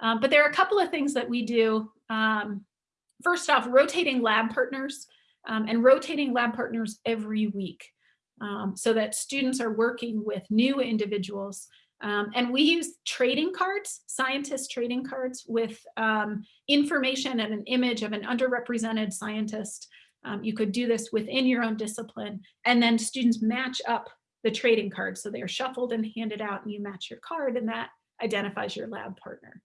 Um, but there are a couple of things that we do. Um, first off, rotating lab partners um, and rotating lab partners every week um, so that students are working with new individuals um, and we use trading cards, scientist trading cards with um, information and an image of an underrepresented scientist um, you could do this within your own discipline and then students match up the trading cards. So they are shuffled and handed out and you match your card and that identifies your lab partner.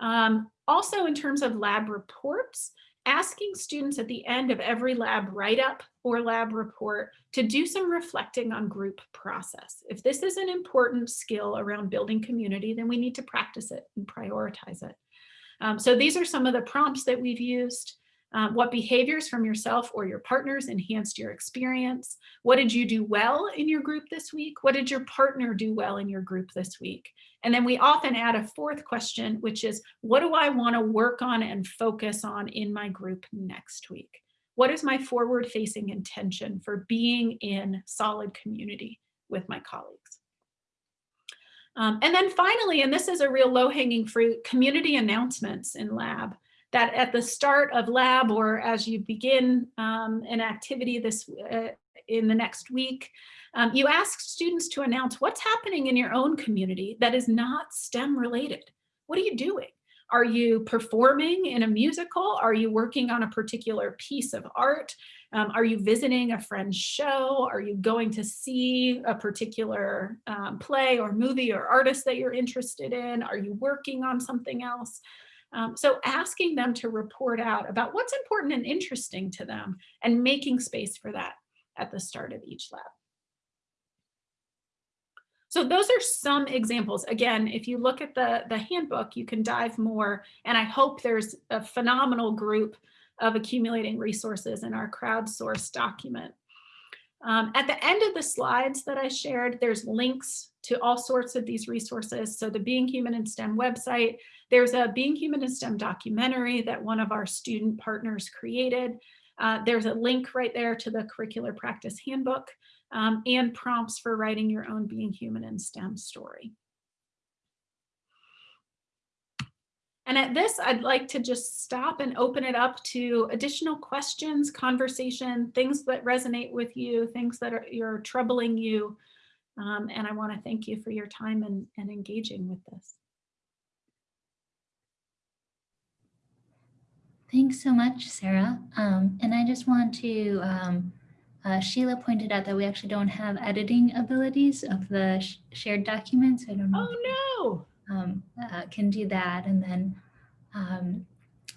Um, also in terms of lab reports, asking students at the end of every lab write-up or lab report to do some reflecting on group process. If this is an important skill around building community, then we need to practice it and prioritize it. Um, so these are some of the prompts that we've used. Um, what behaviors from yourself or your partners enhanced your experience? What did you do well in your group this week? What did your partner do well in your group this week? And then we often add a fourth question, which is, what do I want to work on and focus on in my group next week? What is my forward facing intention for being in solid community with my colleagues? Um, and then finally, and this is a real low hanging fruit, community announcements in lab that at the start of lab or as you begin um, an activity this uh, in the next week, um, you ask students to announce what's happening in your own community that is not STEM related. What are you doing? Are you performing in a musical? Are you working on a particular piece of art? Um, are you visiting a friend's show? Are you going to see a particular um, play or movie or artist that you're interested in? Are you working on something else? Um, so asking them to report out about what's important and interesting to them and making space for that at the start of each lab. So those are some examples. Again, if you look at the, the handbook, you can dive more. And I hope there's a phenomenal group of accumulating resources in our crowdsourced document. Um, at the end of the slides that I shared, there's links to all sorts of these resources. So the Being Human in STEM website, there's a Being Human in STEM documentary that one of our student partners created. Uh, there's a link right there to the curricular practice handbook um, and prompts for writing your own Being Human in STEM story. And at this, I'd like to just stop and open it up to additional questions, conversation, things that resonate with you, things that are you're troubling you. Um, and I want to thank you for your time and, and engaging with this. Thanks so much, Sarah. Um, and I just want to, um, uh, Sheila pointed out that we actually don't have editing abilities of the sh shared documents. I don't know. Oh, no. Um, uh, can do that. And then um,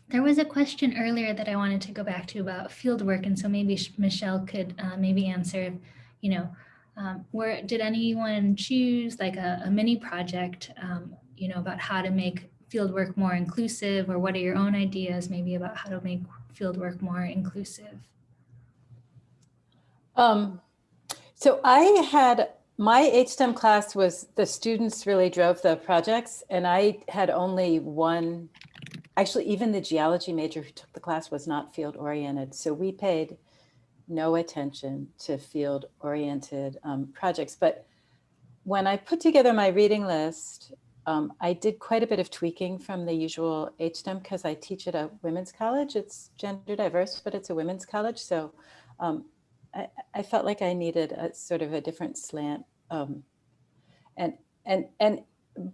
there was a question earlier that I wanted to go back to about field work. And so maybe Michelle could uh, maybe answer, you know, um, where did anyone choose like a, a mini project, um, you know, about how to make fieldwork more inclusive or what are your own ideas maybe about how to make fieldwork more inclusive? Um, so I had, my HSTEM class was, the students really drove the projects and I had only one, actually even the geology major who took the class was not field oriented. So we paid no attention to field oriented um, projects. But when I put together my reading list, um, I did quite a bit of tweaking from the usual HSTEM because I teach at a women's college. It's gender diverse, but it's a women's college. So um, I, I, felt like I needed a sort of a different slant. Um, and, and, and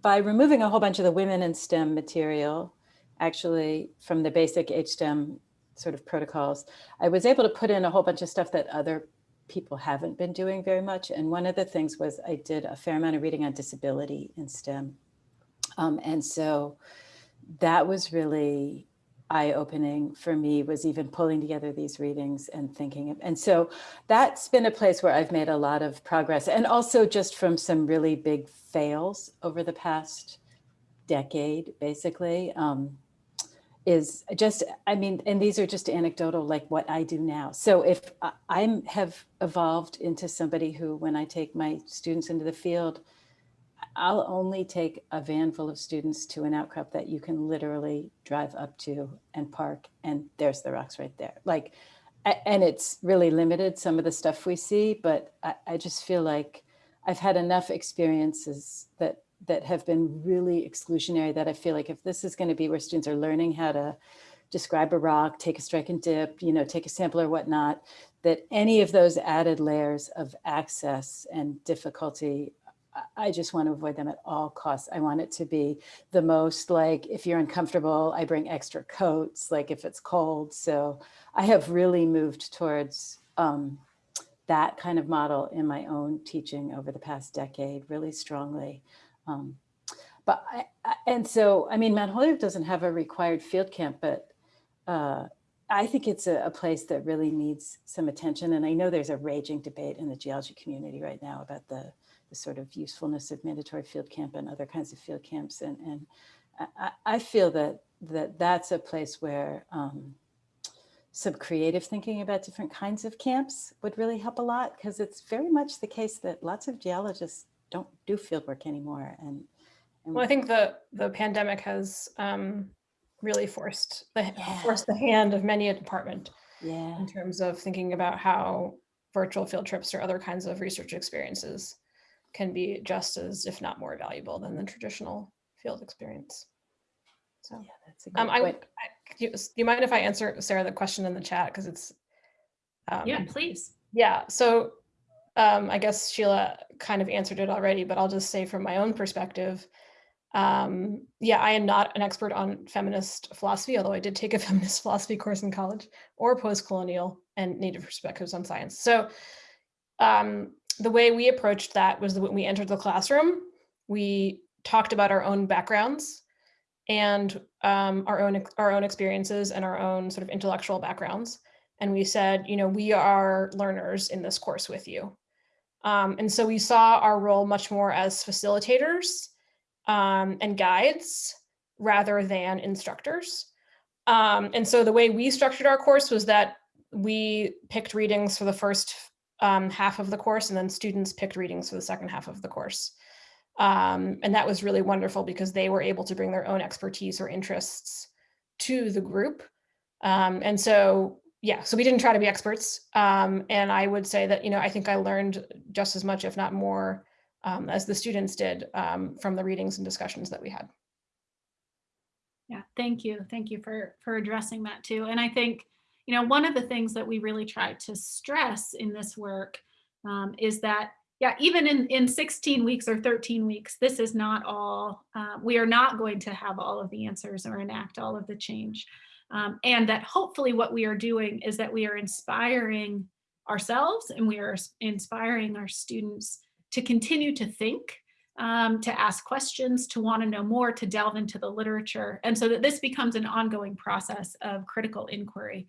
by removing a whole bunch of the women in STEM material, actually from the basic HSTEM sort of protocols, I was able to put in a whole bunch of stuff that other people haven't been doing very much. And one of the things was I did a fair amount of reading on disability in STEM. Um, and so that was really eye-opening for me was even pulling together these readings and thinking and so that's been a place where I've made a lot of progress and also just from some really big fails over the past decade basically um, is just I mean and these are just anecdotal like what I do now. So if I'm have evolved into somebody who when I take my students into the field I'll only take a van full of students to an outcrop that you can literally drive up to and park and there's the rocks right there. Like, and it's really limited some of the stuff we see, but I, I just feel like I've had enough experiences that that have been really exclusionary that I feel like if this is going to be where students are learning how to describe a rock, take a strike and dip, you know, take a sample or whatnot, that any of those added layers of access and difficulty I just want to avoid them at all costs. I want it to be the most like, if you're uncomfortable, I bring extra coats, like if it's cold. So I have really moved towards um, that kind of model in my own teaching over the past decade, really strongly. Um, but I, I, and so, I mean, Mount Holyoke doesn't have a required field camp, but uh, I think it's a, a, place that really needs some attention. And I know there's a raging debate in the geology community right now about the the sort of usefulness of mandatory field camp and other kinds of field camps. And, and I, I feel that, that that's a place where um, some creative thinking about different kinds of camps would really help a lot because it's very much the case that lots of geologists don't do field work anymore. And, and well, I think the the pandemic has um, really forced the yeah. forced the hand of many a department yeah. in terms of thinking about how virtual field trips or other kinds of research experiences can be just as, if not more valuable than the traditional field experience. So yeah, that's a um, I, I, do you mind if I answer Sarah the question in the chat because it's um, yeah, please. Yeah, so um, I guess Sheila kind of answered it already, but I'll just say from my own perspective, um, yeah, I am not an expert on feminist philosophy, although I did take a <laughs> feminist philosophy course in college, or post-colonial and native perspectives on science. So um, the way we approached that was that when we entered the classroom, we talked about our own backgrounds and um, our own our own experiences and our own sort of intellectual backgrounds. And we said, you know, we are learners in this course with you. Um, and so we saw our role much more as facilitators um, and guides rather than instructors. Um, and so the way we structured our course was that we picked readings for the first um, half of the course and then students picked readings for the second half of the course. Um, and that was really wonderful because they were able to bring their own expertise or interests to the group. Um, and so, yeah, so we didn't try to be experts. Um, and I would say that, you know, I think I learned just as much, if not more, um, as the students did um, from the readings and discussions that we had. Yeah, thank you. Thank you for, for addressing that too. And I think, you know, one of the things that we really try to stress in this work um, is that, yeah, even in, in 16 weeks or 13 weeks, this is not all, uh, we are not going to have all of the answers or enact all of the change. Um, and that hopefully what we are doing is that we are inspiring ourselves and we are inspiring our students to continue to think um, to ask questions, to want to know more, to delve into the literature. And so that this becomes an ongoing process of critical inquiry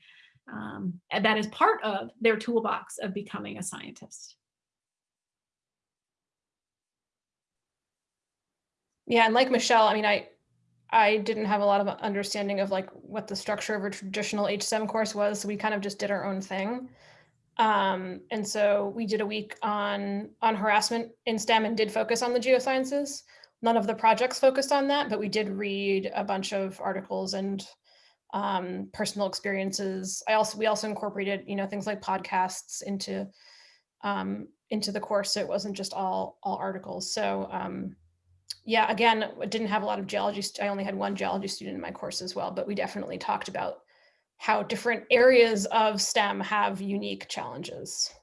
um, that is part of their toolbox of becoming a scientist. Yeah, and like Michelle, I mean, I I didn't have a lot of understanding of like what the structure of a traditional HSTEM course was. So we kind of just did our own thing. Um, and so we did a week on on harassment in STEM and did focus on the geosciences. None of the projects focused on that, but we did read a bunch of articles and um, personal experiences. I also we also incorporated you know things like podcasts into um, into the course, so it wasn't just all all articles. So um, yeah, again, I didn't have a lot of geology. I only had one geology student in my course as well, but we definitely talked about how different areas of STEM have unique challenges.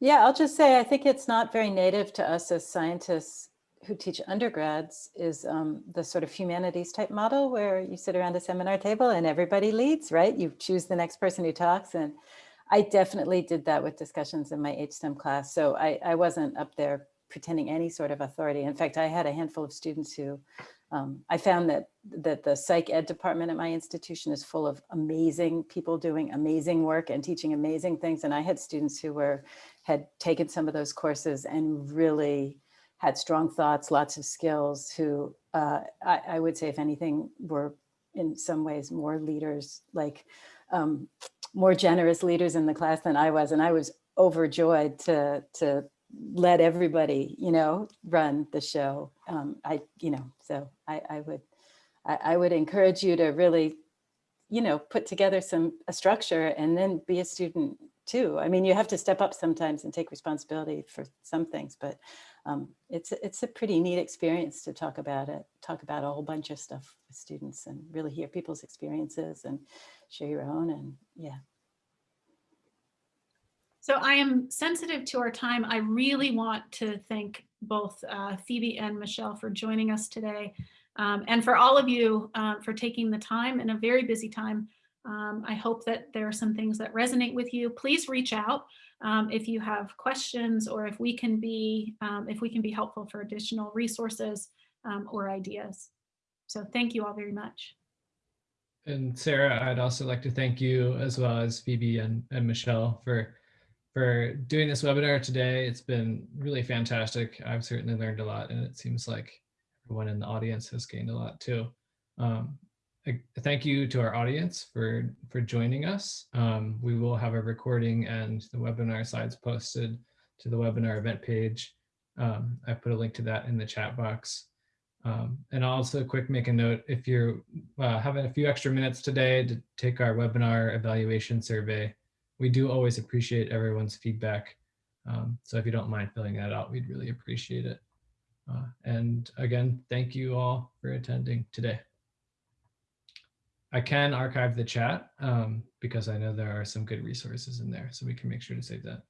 Yeah, I'll just say, I think it's not very native to us as scientists who teach undergrads is um, the sort of humanities type model where you sit around a seminar table and everybody leads, right? You choose the next person who talks. And I definitely did that with discussions in my HSTEM class. So I, I wasn't up there pretending any sort of authority. In fact, I had a handful of students who um, I found that that the psych ed department at my institution is full of amazing people doing amazing work and teaching amazing things. And I had students who were had taken some of those courses and really had strong thoughts, lots of skills, who uh, I, I would say, if anything, were in some ways more leaders, like um, more generous leaders in the class than I was. And I was overjoyed to, to let everybody, you know, run the show. Um, I, you know, so I, I would, I, I would encourage you to really, you know, put together some, a structure and then be a student too. I mean, you have to step up sometimes and take responsibility for some things, but um, it's, it's a pretty neat experience to talk about it, talk about a whole bunch of stuff with students and really hear people's experiences and share your own and yeah. So I am sensitive to our time. I really want to thank both uh, Phoebe and Michelle for joining us today. Um, and for all of you uh, for taking the time in a very busy time. Um, I hope that there are some things that resonate with you. Please reach out um, if you have questions or if we can be um, if we can be helpful for additional resources um, or ideas. So thank you all very much. And Sarah, I'd also like to thank you as well as Phoebe and, and Michelle for for doing this webinar today. It's been really fantastic. I've certainly learned a lot and it seems like everyone in the audience has gained a lot too. Um, thank you to our audience for for joining us. Um, we will have a recording and the webinar slides posted to the webinar event page. Um, I put a link to that in the chat box. Um, and I'll also quick make a note if you're uh, having a few extra minutes today to take our webinar evaluation survey. We do always appreciate everyone's feedback. Um, so if you don't mind filling that out, we'd really appreciate it. Uh, and again, thank you all for attending today. I can archive the chat um, because I know there are some good resources in there, so we can make sure to save that.